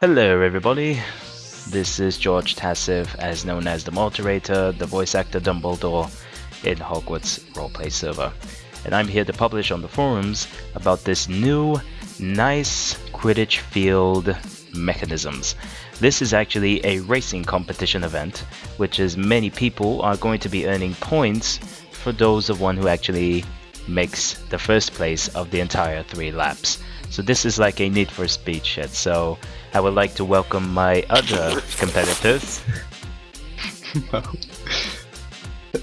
Hello everybody, this is George Tassif, as known as the moderator, the voice actor Dumbledore in Hogwarts Roleplay server. And I'm here to publish on the forums about this new, nice Quidditch field mechanisms. This is actually a racing competition event, which is many people are going to be earning points for those of one who actually makes the first place of the entire three laps. So this is like a Need for Speed shit. So I would like to welcome my other competitors.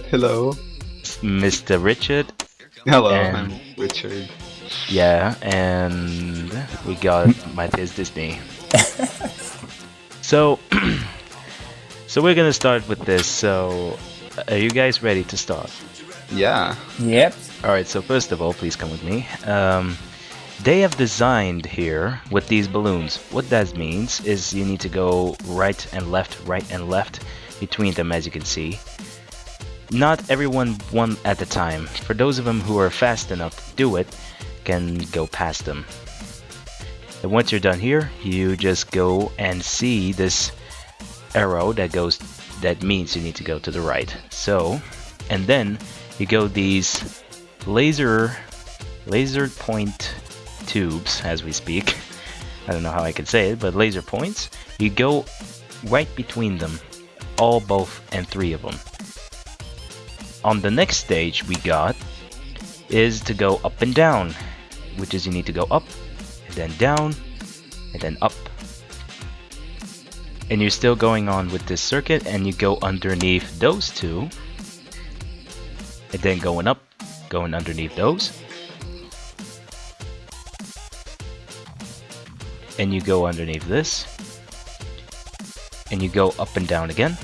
Hello. Mr. Richard. Hello, And- I'm Richard. Yeah, and we got my Matthias Disney. so, so we're gonna start with this. So, are you guys ready to start? Yeah. Yep. All right. So first of all, please come with me. Um, they have designed here with these balloons. What that means is you need to go right and left, right and left between them, as you can see. Not everyone one at a time. For those of them who are fast enough to do it, can go past them. And once you're done here, you just go and see this arrow that goes that means you need to go to the right. So, and then you go these laser laser point tubes as we speak. I don't know how I could say it, but laser points. You go right between them, all both and three of them. On the next stage we got is to go up and down, which is you need to go up and then down and then up. And you're still going on with this circuit and you go underneath those two and then going up, going underneath those. And you go underneath this. And you go up and down again.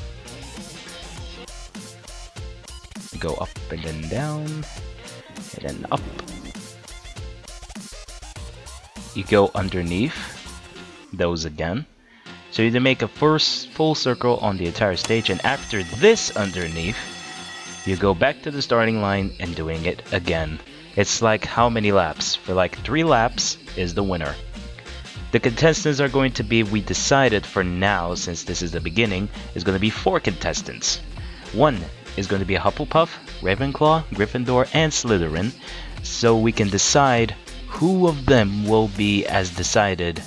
Go up and then down. And then up. You go underneath those again. So you make a first full circle on the entire stage and after this underneath you go back to the starting line and doing it again. It's like how many laps? For like three laps is the winner. The contestants are going to be, we decided for now, since this is the beginning, is going to be four contestants. One is going to be Hufflepuff, Ravenclaw, Gryffindor, and Slytherin, so we can decide who of them will be as decided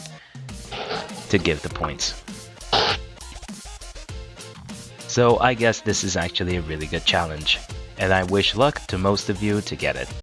to give the points. So I guess this is actually a really good challenge, and I wish luck to most of you to get it.